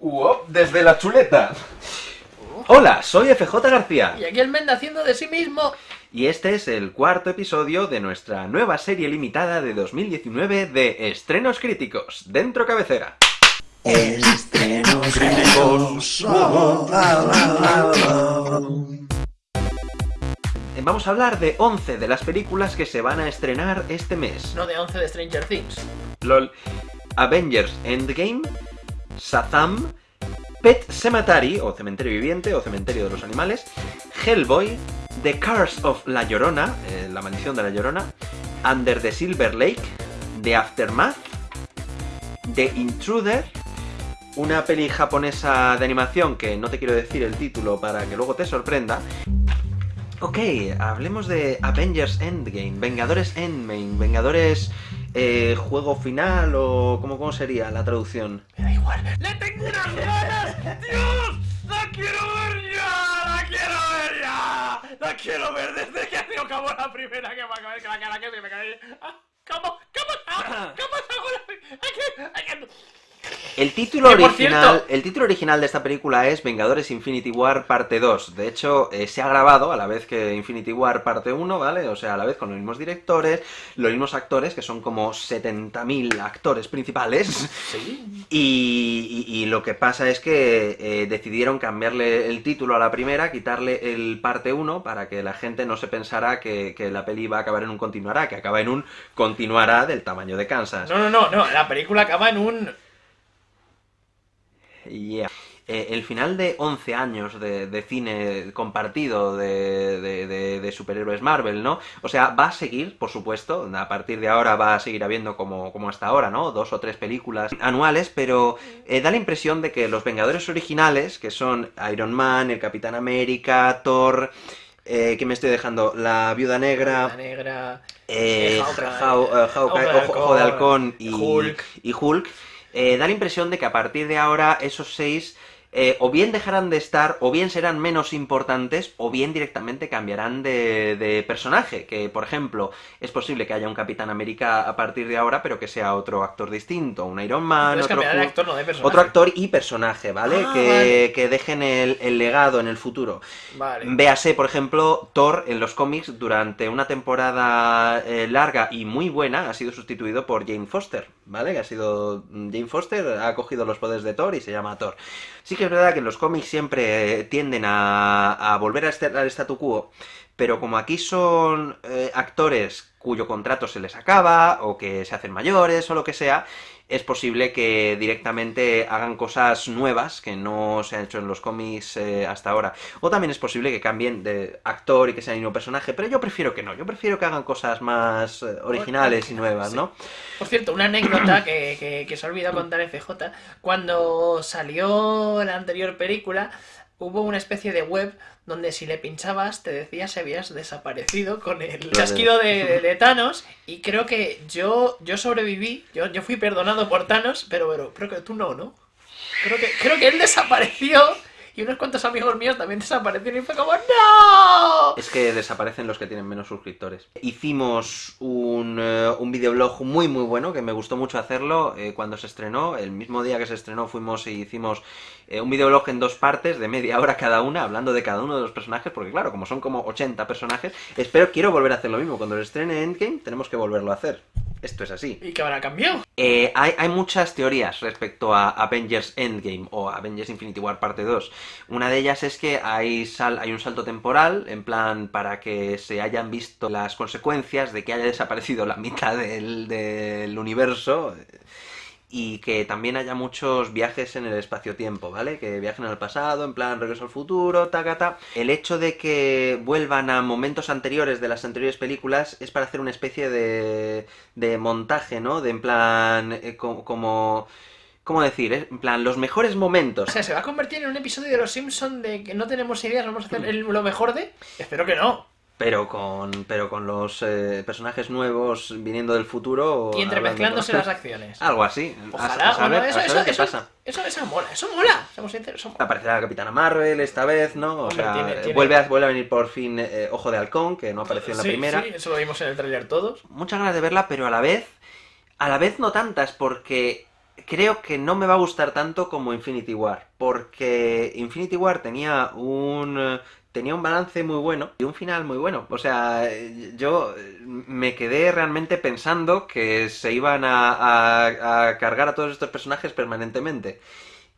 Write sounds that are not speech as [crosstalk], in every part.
Uop, desde la chuleta. Hola, soy FJ García. Y aquí el Menda haciendo de sí mismo. Y este es el cuarto episodio de nuestra nueva serie limitada de 2019 de Estrenos Críticos, dentro cabecera. Estrenos críticos. Vamos a hablar de 11 de las películas que se van a estrenar este mes. No de 11 de Stranger Things. LOL. Avengers Endgame, Shazam, Pet Cemetery, o Cementerio Viviente, o Cementerio de los Animales, Hellboy, The Curse of La Llorona, eh, La Maldición de la Llorona, Under the Silver Lake, The Aftermath, The Intruder, una peli japonesa de animación que no te quiero decir el título para que luego te sorprenda. Ok, hablemos de Avengers Endgame, Vengadores Endgame, Vengadores eh, juego final o ¿cómo, cómo sería la traducción? ¡Le tengo unas ganas! ¡Dios! ¡La quiero ver ya! ¡La quiero ver ya! ¡La quiero ver desde que acabó la primera que me acabé que la cara que se me cae. Ah, ¿Cómo? ¿Cómo? Ah, ¿Cómo la... Aquí, aquí... El título, original, el título original de esta película es Vengadores Infinity War parte 2. De hecho, eh, se ha grabado a la vez que Infinity War parte 1, ¿vale? O sea, a la vez con los mismos directores, los mismos actores, que son como 70.000 actores principales. Sí. Y, y- y lo que pasa es que eh, decidieron cambiarle el título a la primera, quitarle el parte 1 para que la gente no se pensara que, que la peli va a acabar en un continuará, que acaba en un continuará del tamaño de Kansas. No, no, no, no. La película acaba en un... Yeah. Eh, el final de 11 años de, de cine compartido de, de- de- de superhéroes Marvel, ¿no? O sea, va a seguir, por supuesto, a partir de ahora va a seguir habiendo como, como hasta ahora, ¿no? Dos o tres películas anuales, pero eh, da la impresión de que los Vengadores originales, que son Iron Man, el Capitán América, Thor... Eh, ¿Qué me estoy dejando? La Viuda Negra, La negra... eh, Hawkeye, eh, Hawkeye, Ojo de Halcón y Hulk. y Hulk, eh, da la impresión de que a partir de ahora esos seis eh, o bien dejarán de estar, o bien serán menos importantes, o bien directamente cambiarán de, de personaje. Que, por ejemplo, es posible que haya un Capitán América a partir de ahora, pero que sea otro actor distinto, un Iron Man, otro, de actor, no de personaje. otro actor y personaje, ¿vale? Ah, que, vale. que dejen el, el legado en el futuro. Vale. Véase, por ejemplo, Thor en los cómics durante una temporada eh, larga y muy buena ha sido sustituido por Jane Foster, ¿vale? Que ha sido mm, Jane Foster, ha cogido los poderes de Thor y se llama Thor. Sí que es verdad que los cómics siempre eh, tienden a, a volver a este- al statu quo, pero como aquí son eh, actores cuyo contrato se les acaba, o que se hacen mayores, o lo que sea, es posible que directamente hagan cosas nuevas que no se han hecho en los cómics eh, hasta ahora. O también es posible que cambien de actor y que sea el mismo personaje, pero yo prefiero que no, yo prefiero que hagan cosas más eh, originales y nuevas. ¿no? Por cierto, una anécdota que, que se ha olvidado contar FJ. Cuando salió la anterior película, hubo una especie de web donde si le pinchabas te decía si habías desaparecido con el chasquido de, de- de Thanos. Y creo que yo, yo sobreviví, yo, yo fui perdonado por Thanos, pero, pero creo que tú no, ¿no? Creo que, creo que él desapareció y unos cuantos amigos míos también desaparecieron y fue como ¡No! Es que desaparecen los que tienen menos suscriptores. Hicimos un, eh, un videoblog muy muy bueno, que me gustó mucho hacerlo eh, cuando se estrenó. El mismo día que se estrenó fuimos y hicimos eh, un videoblog en dos partes, de media hora cada una, hablando de cada uno de los personajes, porque claro, como son como 80 personajes, espero, quiero volver a hacer lo mismo. Cuando se estrene Endgame, tenemos que volverlo a hacer. Esto es así. ¿Y qué habrá cambiado? Eh, hay, hay muchas teorías respecto a Avengers Endgame o Avengers Infinity War parte 2. Una de ellas es que hay, sal- hay un salto temporal, en plan, para que se hayan visto las consecuencias de que haya desaparecido la mitad del, del universo. Y que también haya muchos viajes en el espacio-tiempo, ¿vale? Que viajen al pasado, en plan regreso al futuro, tacata. El hecho de que vuelvan a momentos anteriores de las anteriores películas es para hacer una especie de, de montaje, ¿no? De en plan, eh, co- como... ¿Cómo decir? eh? En plan, los mejores momentos. O sea, ¿se va a convertir en un episodio de Los Simpson de que no tenemos ideas, vamos a hacer el- lo mejor de? Espero que no. Pero con, pero con los eh, personajes nuevos viniendo del futuro. Y entremezclándose hablando- las acciones. Algo así. Ojalá, A, a saber, bueno, eso, a eso, qué eso, pasa. eso, eso mola, eso mola, seamos sinceros, eso mola. Aparecerá la Capitana Marvel esta vez, ¿no? O Hombre, sea, tiene- eh, tiene- Vuelve, a, vuelve a venir por fin eh, Ojo de Halcón, que no apareció en la Sí, primera. Sí, eso lo vimos en el tráiler todos. Muchas ganas de verla, pero a la vez. A la vez no tantas, porque creo que no me va a gustar tanto como Infinity War, porque Infinity War tenía un eh, tenía un balance muy bueno y un final muy bueno. O sea, eh, yo eh, me quedé realmente pensando que se iban a, a- a cargar a todos estos personajes permanentemente.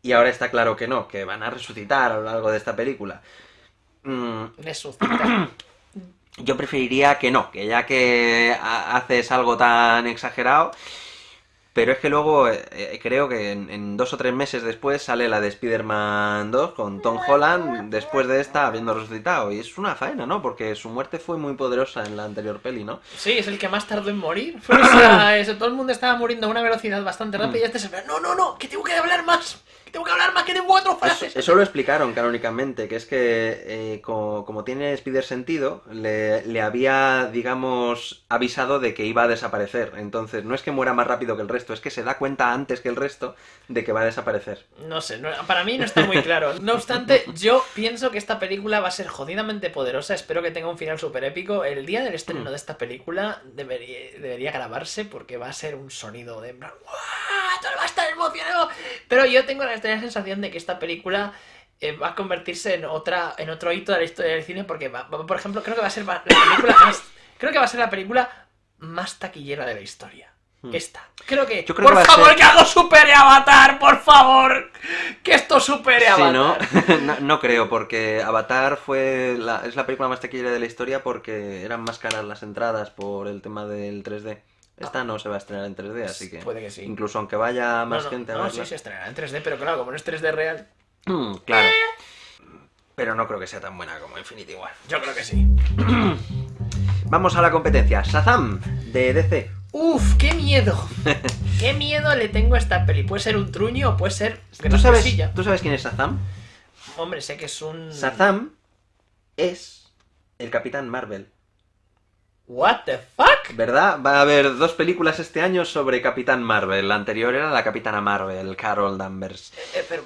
Y ahora está claro que no, que van a resucitar a lo largo de esta película. Mm, [clears throat] Resucita. yo preferiría que no, que ya que ha- haces algo tan exagerado. Pero es que luego eh, eh, creo que en, en dos o tres meses después sale la de Spider-Man 2 con Tom Holland, después de esta habiendo resucitado. Y es una faena, ¿no? Porque su muerte fue muy poderosa en la anterior peli, ¿no? Sí, es el que más tardó en morir. Fue, o sea, [coughs] eso, todo el mundo estaba muriendo a una velocidad bastante rápida y este se ve, no, no, no, que tengo que hablar más, que tengo que hablar más, que tengo cuatro frases. Eso, eso lo explicaron canónicamente, que es que eh, co- como, tiene Spider sentido, le, le había, digamos, avisado de que iba a desaparecer. Entonces, no es que muera más rápido que el resto, es que se da cuenta antes que el resto de que va a desaparecer. No sé, no- para mí no está muy claro. No obstante, yo pienso que esta película va a ser jodidamente poderosa. Espero que tenga un final súper épico. El día del estreno de esta película debería, debería grabarse porque va a ser un sonido de... Todo va a estar emocionado. Pero yo tengo la extraña sensación de que esta película eh, va a convertirse en otra en otro hito de la historia del cine porque, va- va- por ejemplo, creo que va a ser la película más... Creo que va a ser la película más taquillera de la historia. Esta. Creo que... Hmm. Yo creo por que a favor, ser- que algo supere Avatar, por favor. Que esto supere a Sí, ¿no? Avatar. [laughs] no, no creo, porque Avatar fue la, es la película más taquillera de la historia porque eran más caras las entradas por el tema del 3D. Esta no se va a estrenar en 3D, así que... Puede que sí. Incluso aunque vaya más no, no, gente a no, verla... sí se estrenará en 3D, pero claro, como no es 3D real, Mm, claro. Pero no creo que sea tan buena como Infinity War. yo creo que sí. [clears throat] Vamos a la competencia. Shazam, de DC. Uf, qué miedo. [laughs] qué miedo le tengo a esta peli. Puede ser un truño o puede ser ¿Tú sabes. ¿Tú sabes quién es Shazam? Hombre, sé que es un... Shazam es el Capitán Marvel. What the fuck? ¿Verdad? Va a haber dos películas este año sobre Capitán Marvel. La anterior era la Capitana Marvel, Carol Danvers. Eh, pero...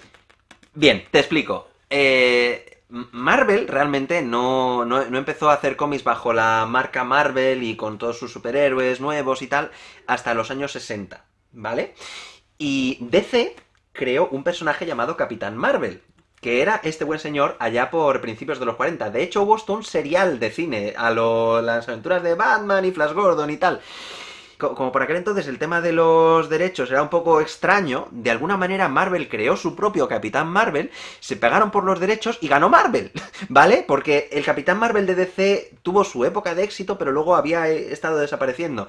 Bien, te explico. Eh, Marvel realmente no, no- no empezó a hacer cómics bajo la marca Marvel y con todos sus superhéroes nuevos y tal hasta los años 60, ¿vale? Y DC creó un personaje llamado Capitán Marvel, que era este buen señor allá por principios de los 40. De hecho, hubo hasta un serial de cine a las aventuras de Batman y Flash Gordon y tal. Co- Como por aquel entonces el tema de los derechos era un poco extraño, de alguna manera Marvel creó su propio Capitán Marvel, se pegaron por los derechos y ganó Marvel, [laughs] ¿vale? Porque el Capitán Marvel de DC tuvo su época de éxito, pero luego había eh, estado desapareciendo.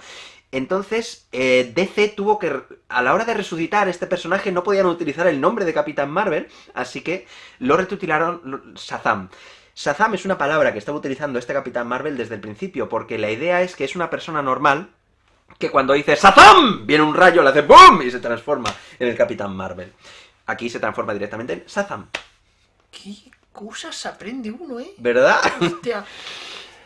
Entonces, eh, DC tuvo que, a la hora de resucitar este personaje, no podían utilizar el nombre de Capitán Marvel, así que lo retitularon lo- Shazam. Shazam es una palabra que estaba utilizando este Capitán Marvel desde el principio, porque la idea es que es una persona normal que cuando dice ¡Shazam! viene un rayo, le hace ¡BOOM! y se transforma en el Capitán Marvel. Aquí se transforma directamente en Shazam, ¿Qué cosas aprende uno, eh? ¿verdad? Hostia. [laughs]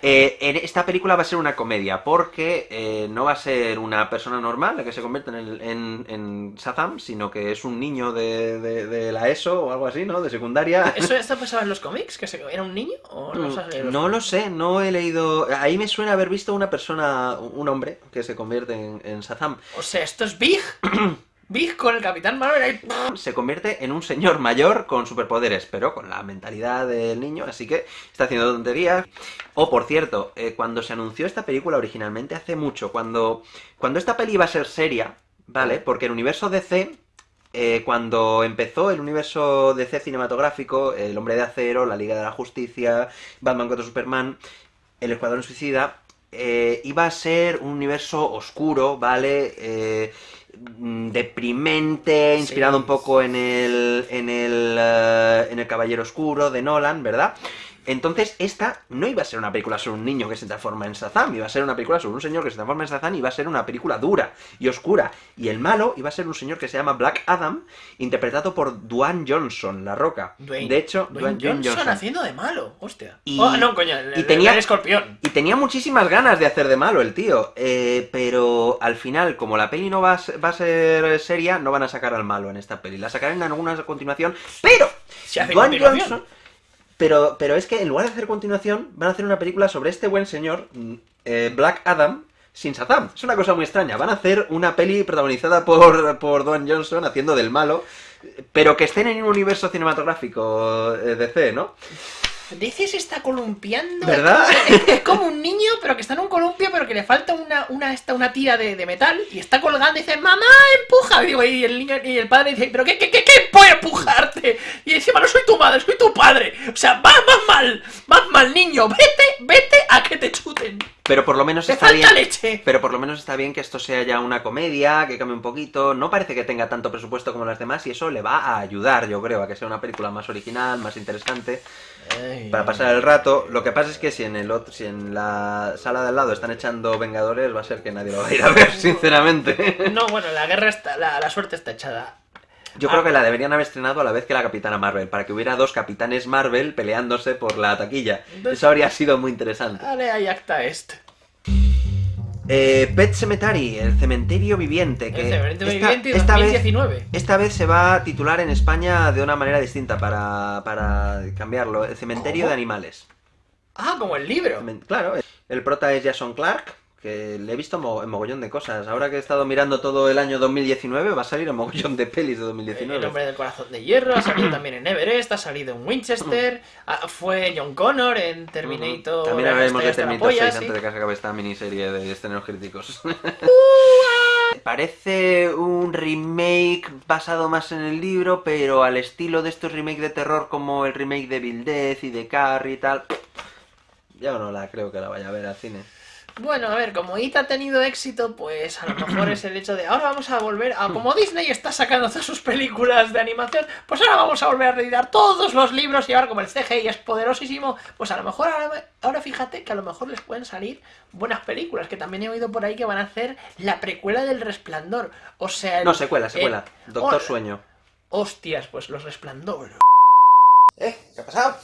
Eh, en esta película va a ser una comedia, porque eh, no va a ser una persona normal la que se convierte en, el- en, en Shazam, sino que es un niño de, de- de la ESO o algo así, ¿no? De secundaria. [laughs] ¿Eso esto pasaba en los cómics? ¿Que se- era un niño? ¿O no, sabes leer los Mm, No lo sé, no he leído... Ahí me suena haber visto una persona, un hombre, que se convierte en, en Shazam. O sea, esto es Big. [clears throat] Big con el Capitán Marvel. Se convierte en un señor mayor con superpoderes, pero con la mentalidad del niño, así que está haciendo tonterías. O, por cierto, eh, cuando se anunció esta película originalmente hace mucho, cuando, cuando esta peli iba a ser seria, ¿vale? Porque el universo DC, eh, cuando empezó el universo DC cinematográfico, El Hombre de Acero, La Liga de la Justicia, Batman contra Superman, El Escuadrón Suicida, eh, iba a ser un universo oscuro, ¿vale? Eh, deprimente, inspirado Sí. un poco en el, en el, eh, en el Caballero Oscuro de Nolan, ¿verdad? Entonces, esta no iba a ser una película sobre un niño que se transforma en Shazam, iba a ser una película sobre un señor que se transforma en Shazam y iba a ser una película dura y oscura. Y el malo iba a ser un señor que se llama Black Adam, interpretado por Dwayne Johnson, La Roca. Dwayne- de hecho, Dwayne Dwayne Johnson, haciendo de malo. Hostia. Y- Oh, no, coño. El, y el- tenía- el escorpión. Y tenía muchísimas ganas de hacer de malo el tío, eh, pero al final, como la peli no va a, ser, va a ser seria, no van a sacar al malo en esta peli. La sacarán en alguna continuación, pero Dwayne. Johnson... Pero, pero es que en lugar de hacer continuación, van a hacer una película sobre este buen señor, mm, eh, Black Adam, sin Shazam. Es una cosa muy extraña. Van a hacer una peli protagonizada por, por Dwayne Johnson haciendo del malo, pero que estén en un universo cinematográfico eh, DC, ¿no? Se está columpiando. ¿Verdad? Es, es como [laughs] un niño, pero que está en un columpio, pero que le falta una, una, esta, una tira de, de metal y está colgando y dice, mamá, empuja. Y, digo, y el niño y el padre dice, pero ¿qué, qué, qué, qué a empujarte? Y encima no soy tu madre, soy tu padre. O sea, vas más mal, más mal, niño. Vete, vete a que te chuten. Pero por lo menos Te está falta bien. leche. Pero por lo menos está bien que esto sea ya una comedia, que cambie un poquito. No parece que tenga tanto presupuesto como las demás y eso le va a ayudar, yo creo, a que sea una película más original, más interesante. para pasar el rato. Lo que pasa es que si en el otro, si en la sala de al lado están echando Vengadores, va a ser que nadie lo va a ir a ver, [laughs] sinceramente. No, bueno, la guerra está, la, la suerte está echada. Yo creo que la deberían haber estrenado a la vez que la Capitana Marvel, para que hubiera dos Capitanes Marvel peleándose por la taquilla. Eso habría sido muy interesante. Vale, ahí acta este. Eh, Pet Cemetery, el cementerio viviente. Que El cementerio esta, viviente esta vez, 2019. esta vez se va a titular en España de una manera distinta para, para cambiarlo. El cementerio ¿Cómo? de animales. Ah, como el libro. Claro, el prota es Jason Clark, que le he visto mo- en mogollón de cosas. Ahora que he estado mirando todo el año 2019, va a salir en mogollón de pelis de El 2019. hombre del corazón de hierro, ha salido también en Everest, ha salido en Winchester, fue John Connor en Terminator. También la hablaremos de Terminator 6 polla, sí. antes de que se acabe esta miniserie de estrenos críticos. [laughs] [laughs] Parece un remake basado más en el libro, pero al estilo de estos remakes de terror como el remake de Bill Death y de Carrie y tal. Yo no la creo que la vaya a ver al cine. Bueno, a ver, como IT ha tenido éxito, pues a lo mejor es el hecho de ahora vamos a volver a. Como Disney está sacando todas sus películas de animación, pues ahora vamos a volver a reeditar todos los libros y ahora como el CGI es poderosísimo, pues a lo mejor ahora, ahora fíjate que a lo mejor les pueden salir buenas películas, que también he oído por ahí que van a hacer la precuela del Resplandor. O sea. el- No, secuela, secuela. el- Doctor oh, Sueño. Hostias, pues los Resplandor. ¿Eh? ¿Qué ha pasado?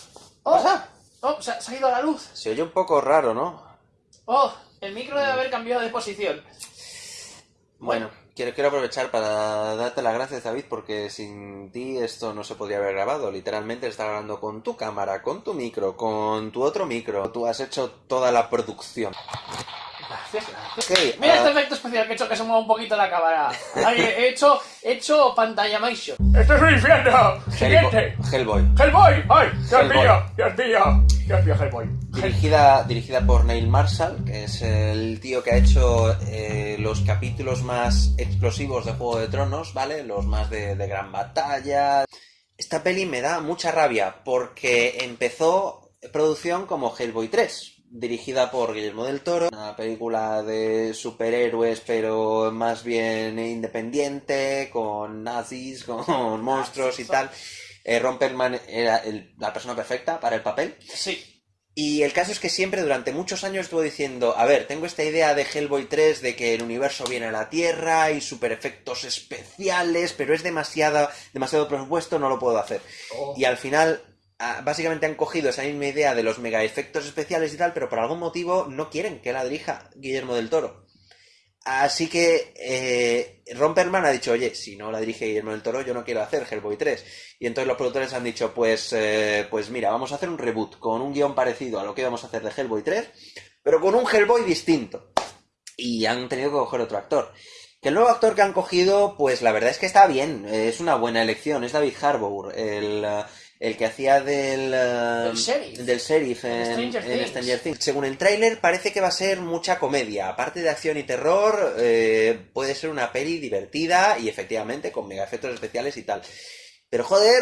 Oh, oh, se ha, se ha ido la luz. Se oye un poco raro, ¿no? Oh, el micro debe haber cambiado de posición. Bueno, quiero, aprovechar para darte las gracias, David, porque sin ti esto no se podría haber grabado. Literalmente está grabando con tu cámara, con tu micro, con tu otro micro. Tú has hecho toda la producción. Gracias, gracias. Ok, Mira ah, este efecto especial que he hecho que se mueva un poquito la cámara. Ahí, he hecho, he hecho pantalla motion. ¡Esto es un infierno! ¡Siguiente! Hellboy. Hellboy. ¡Hellboy! ¡Ay! ¡Dios Hellboy. mío! ¡Dios mío! ¡Dios mío, Hellboy! Dirigida, dirigida por Neil Marshall, que es el tío que ha hecho eh, los capítulos más explosivos de Juego de Tronos, ¿vale? Los más de, de gran batalla. Esta peli me da mucha rabia porque empezó producción como Hellboy 3, dirigida por Guillermo del Toro, una película de superhéroes pero más bien independiente, con nazis, [laughs] con monstruos y tal. Eh, Ron Perlman era el- la persona perfecta para el papel. Sí. Y el caso es que siempre durante muchos años estuvo diciendo, a ver, tengo esta idea de Hellboy 3 de que el universo viene a la Tierra y super efectos especiales, pero es demasiado, demasiado presupuesto, no lo puedo hacer. Y al final, básicamente han cogido esa misma idea de los mega efectos especiales y tal, pero por algún motivo no quieren que la dirija Guillermo del Toro. Así que eh, Ron Perlman ha dicho, oye, si no la dirige Guillermo del Toro, yo no quiero hacer Hellboy 3. Y entonces los productores han dicho, pues, eh, pues mira, vamos a hacer un reboot con un guion parecido a lo que íbamos a hacer de Hellboy 3, pero con un Hellboy distinto. Y han tenido que coger otro actor. Que el nuevo actor que han cogido, pues la verdad es que está bien, es una buena elección, es David Harbour, el, el que hacía del, eh, Del sheriff. del sheriff En en, Stranger en Things. Stranger Things. Según el tráiler parece que va a ser mucha comedia, aparte de acción y terror, eh, puede ser una peli divertida y efectivamente con mega efectos especiales y tal. Pero joder,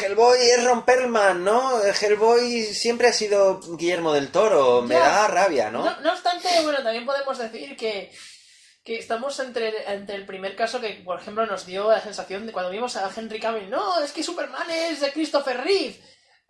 Hellboy es Ron Perlman, ¿no? Hellboy siempre ha sido Guillermo del Toro, me Ya. da rabia, ¿no? No, no obstante, bueno, también podemos decir que, que estamos entre, entre el primer caso que, por ejemplo, nos dio la sensación de cuando vimos a Henry Cavill, no, es que Superman es de Christopher Reeve.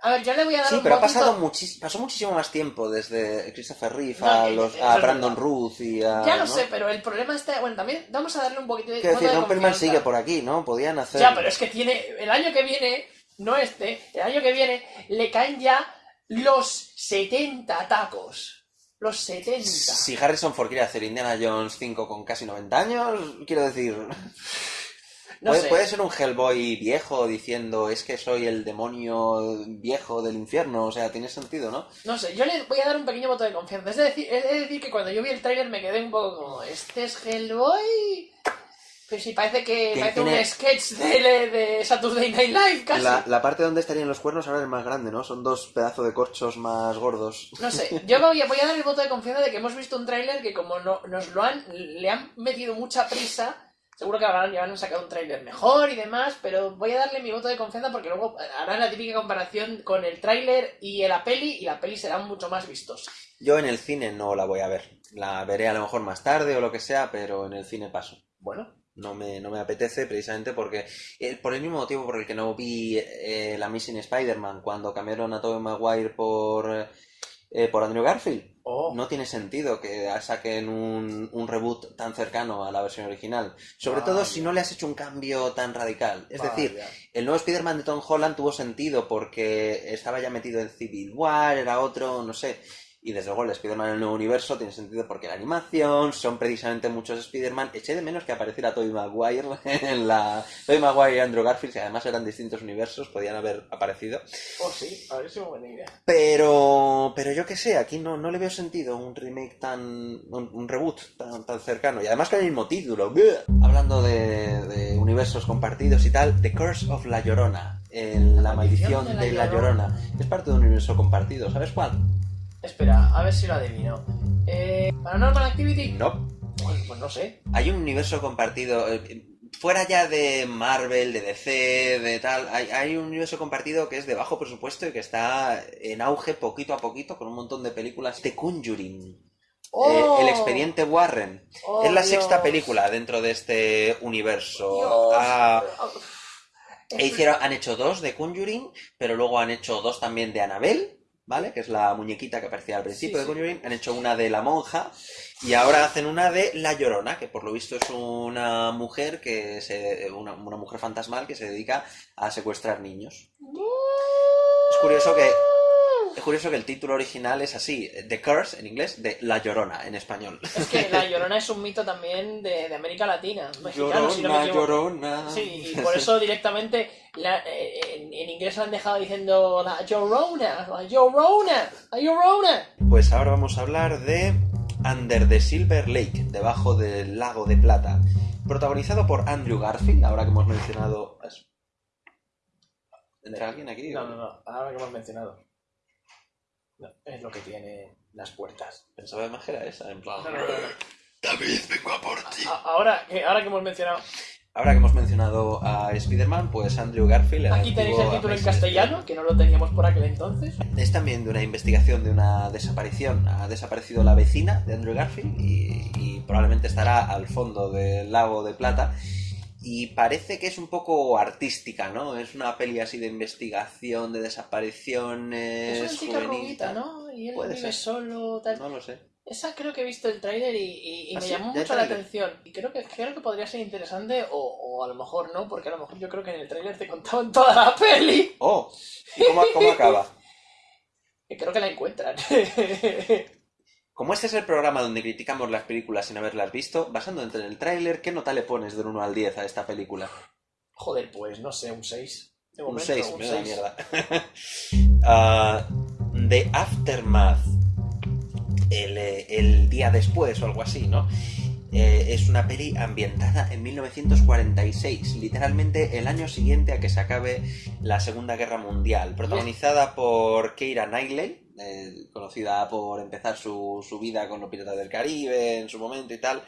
A ver, ya le voy a dar Sí, un pero ha pasado muchis- pasó muchísimo más tiempo desde Christopher Reeve No, a, los, a Brandon. Ruth y a... Ya lo ¿no? sé, pero el problema está... Bueno, también vamos a darle un poquito de... Quiero decir, confianza. sigue por aquí, ¿no? Podían hacer... Ya, pero es que tiene... El año que viene, no este, el año que viene, le caen ya los 70 tacos. Los 70. Si Harrison Ford quiere hacer Indiana Jones 5 con casi 90 años, quiero decir... No [laughs] puede, sé. puede ser un Hellboy viejo diciendo es que soy el demonio viejo del infierno, o sea, tiene sentido, ¿no? No sé, yo le voy a dar un pequeño voto de confianza. Es decir, es decir que cuando yo vi el tráiler me quedé un poco como, ¿este es Hellboy? Pero sí, parece que Que parece un sketch de, de Saturday Night Live, casi. La, la parte donde estarían los cuernos ahora es más grande, ¿no? Son dos pedazos de corchos más gordos. No sé, yo voy a, voy a dar el voto de confianza de que hemos visto un tráiler que como no, nos lo han, le han metido mucha prisa, seguro que habrán, ya han sacado un tráiler mejor y demás, pero voy a darle mi voto de confianza porque luego harán la típica comparación con el tráiler y la peli, y la peli será mucho más vistosa. Yo en el cine no la voy a ver. La veré a lo mejor más tarde o lo que sea, pero en el cine paso. Bueno, No me, no me apetece precisamente porque, eh, por el mismo motivo por el que no vi eh, la Missing Spider-Man cuando cambiaron a Tobey Maguire por, eh, por Andrew Garfield. oh, No tiene sentido que saquen un, un reboot tan cercano a la versión original. Sobre todo Vaya. si no le has hecho un cambio tan radical. Es decir, vaya. el nuevo Spider-Man de Tom Holland tuvo sentido porque estaba ya metido en Civil War, era otro, no sé. Y desde luego el Spider-Man en el nuevo universo tiene sentido porque la animación, son precisamente muchos Spider-Man. Eché de menos que apareciera Tobey Maguire [laughs] en la... Tobey Maguire y Andrew Garfield, que además eran distintos universos, podían haber aparecido. Oh, sí, a ver si buena idea. Pero, pero yo qué sé, aquí no, no le veo sentido un remake tan. un, un reboot tan, tan cercano. Y además con el mismo título. ¡Bleh! Hablando de, de universos compartidos y tal, The Curse of La Llorona. la, maldición de La Llorona. Es parte de un universo compartido. ¿Sabes cuál? Espera, a ver si lo adivino. Eh, ¿Paranormal Activity? No. Pues, pues no sé. Hay un universo compartido. eh, Fuera ya de Marvel, de DC, de tal, hay, hay un universo compartido que es de bajo presupuesto y que está en auge poquito a poquito con un montón de películas. The Conjuring. ¡Oh! Eh, el expediente Warren. ¡Oh, es la Dios! sexta película dentro de este universo. Dios. Ah, e hicieron, han hecho dos de Conjuring, pero luego han hecho dos también de Annabelle, ¿vale? Que es la muñequita que aparecía al principio Sí, de sí. Conjuring. Han hecho una de la monja y ahora hacen una de La Llorona, que por lo visto es una mujer que se, una, una mujer fantasmal que se dedica a secuestrar niños. Es curioso que es curioso que el título original es así, The Curse en inglés, de La Llorona en español. Es que la [laughs] Llorona es un mito también de, de América Latina, mexicano, si no me Llorona, llorona. Sí, y [laughs] por eso directamente la- eh, en, en inglés lo han dejado diciendo la Llorona, la Llorona, la Llorona. Pues ahora vamos a hablar de Under the Silver Lake, debajo del lago de plata, protagonizado por Andrew Garfield, ahora que hemos mencionado. ¿Entra alguien aquí? No, no, no, ahora que hemos mencionado. No, es lo que tiene las puertas. Pensaba más que era esa, en plan... David, vengo a por ti. A- Ahora, que, ahora que hemos mencionado. Ahora que hemos mencionado a Spider-Man, pues Andrew Garfield... el Aquí tenéis el antiguo título en Amazing castellano, que no lo teníamos por aquel entonces. Es también de una investigación de una desaparición. Ha desaparecido la vecina de Andrew Garfield y, y probablemente estará al fondo del lago de plata. Y parece que es un poco artística, ¿no? Es una peli así de investigación, de desapariciones. Es una chica rubita. ¿no? Y él Puede vive ser. solo, tal. No lo sé. Esa creo que he visto el tráiler y, y- y ¿Ah, me sí? llamó ¿Ya el mucho la atención. Y creo que, creo que podría ser interesante o, o a lo mejor no, porque a lo mejor yo creo que en el tráiler te contaban toda la peli. ¡Oh! ¿Y cómo, cómo acaba? [laughs] Creo que la encuentran. [laughs] Como este es el programa donde criticamos las películas sin haberlas visto, basándote en el tráiler, ¿qué nota le pones del 1 al 10 a esta película? Joder, pues no sé, un 6. De Un momento, 6, un me da 6. mierda. [laughs] Ah, The Aftermath. El, eh, el día después o algo así, ¿no? Eh, es una peli ambientada en 1946, literalmente el año siguiente a que se acabe la Segunda Guerra Mundial, protagonizada por Keira Knightley, eh, conocida por empezar su, su vida con los Piratas del Caribe en su momento y tal,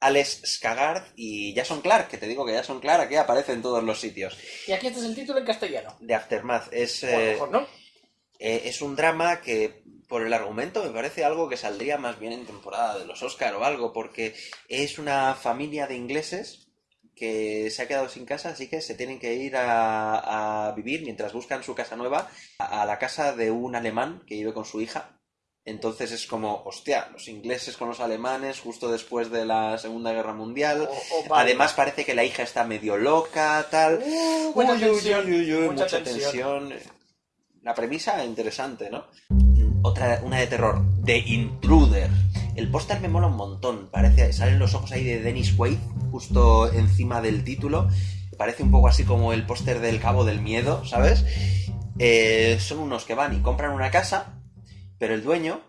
Alex Skagard y Jason Clark, que te digo que Jason Clark aquí aparece en todos los sitios. Y aquí este es el título en castellano. The Aftermath es, O eh, mejor no. eh, es un drama que, por el argumento, me parece algo que saldría más bien en temporada de los Oscar o algo, porque es una familia de ingleses que se ha quedado sin casa, así que se tienen que ir a, a vivir mientras buscan su casa nueva a, a la casa de un alemán que vive con su hija. Entonces es como, hostia, los ingleses con los alemanes justo después de la Segunda Guerra Mundial. O- o vale. Además parece que la hija está medio loca, tal. Uh, mucha Uy, uy, tensión, uy, uy, uy, mucha mucha, tensión. tensión. La premisa interesante, ¿no? Otra, una de terror, The Intruder. El póster me mola un montón. Parece, salen los ojos ahí de Dennis Quaid justo encima del título. parece un poco así como el póster del Cabo del Miedo, ¿sabes? Eh, son unos que van y compran una casa, pero el dueño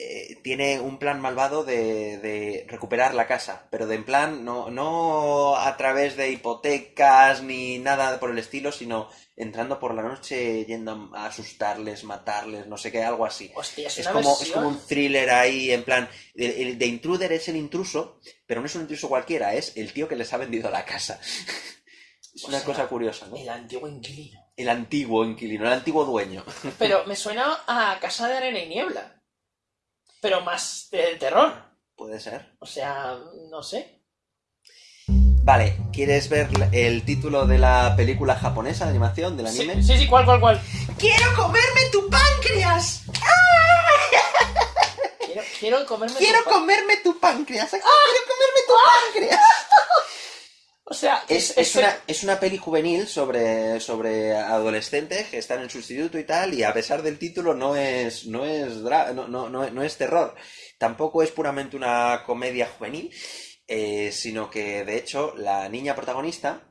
eh, tiene un plan malvado de, de recuperar la casa, pero de en plan no, no a través de hipotecas ni nada por el estilo, sino entrando por la noche yendo a asustarles, matarles, no sé qué, algo así. Hostia, es, como, es versión... como un thriller ahí, en plan, el, el de Intruder es el intruso, pero no es un intruso cualquiera, es el tío que les ha vendido la casa. [laughs] es O una sea, cosa curiosa, ¿no? El antiguo inquilino. El antiguo inquilino, el antiguo dueño. [laughs] Pero me suena a Casa de Arena y Niebla. Pero más de terror. Puede ser. O sea, no sé. Vale, ¿quieres ver el título de la película japonesa de animación, del Sí, anime? sí, sí, ¿cuál, cuál, cuál? ¡Quiero comerme tu páncreas! Quiero, quiero comerme tu ¡Quiero pa- comerme tu páncreas! ¡Quiero comerme tu páncreas! O sea, Es, es, es una, es una peli juvenil sobre, sobre adolescentes que están en su instituto y tal, y a pesar del título no es, no es, dra- no, no, no, no es terror. Tampoco es puramente una comedia juvenil, eh, sino que de hecho la niña protagonista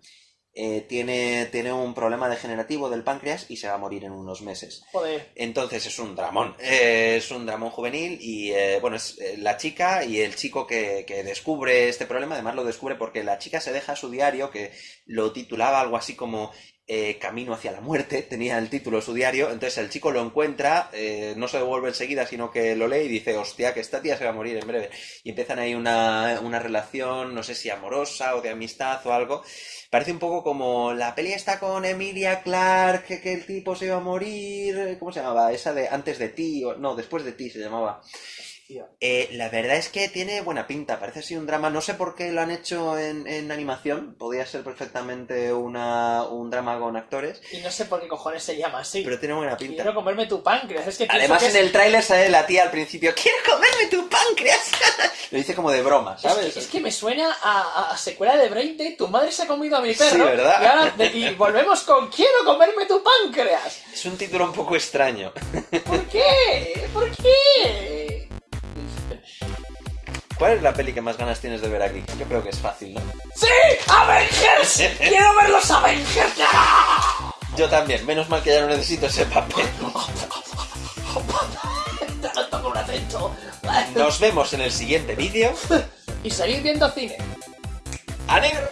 eh, tiene, tiene un problema degenerativo del páncreas y se va a morir en unos meses. Joder. Entonces es un dramón, eh, es un dramón juvenil y eh, bueno, es la chica y el chico que, que descubre este problema, además lo descubre porque la chica se deja su diario que lo titulaba algo así como eh, Camino hacia la muerte, tenía el título de su diario, entonces el chico lo encuentra, eh, no se devuelve enseguida, sino que lo lee y dice, hostia, que esta tía se va a morir en breve. Y empiezan ahí una, una relación, no sé si amorosa o de amistad o algo. Parece un poco como la peli está con Emilia Clarke, que, que el tipo se iba a morir. ¿Cómo se llamaba? Esa de antes de ti, o no, después de ti se llamaba. Eh, la verdad es que tiene buena pinta, parece así un drama. No sé por qué lo han hecho en, en animación, podría ser perfectamente una, un drama con actores, Y no sé por qué cojones se llama así. pero tiene buena pinta. Quiero comerme tu páncreas. Es que Además, que en es- el tráiler sale la tía al principio, ¡Quiero comerme tu páncreas! [laughs] lo dice como de broma, Es ¿sabes? que, es que me suena a, a- a secuela de Brain Dead, tu madre se ha comido a mi perro. Sí, ¿verdad? Y ahora de- y volvemos con quiero comerme tu páncreas. Es un título un poco extraño. ¿Por qué? ¿Por qué? ¿Cuál es la peli que más ganas tienes de ver aquí? Yo creo que es fácil, ¿no? ¡Sí! ¡Avengers! [laughs] ¡Quiero ver los Avengers! Yo también, menos mal que ya no necesito ese papel. [laughs] Nos vemos en el siguiente vídeo. [laughs] Y seguid viendo cine. ¡A negro!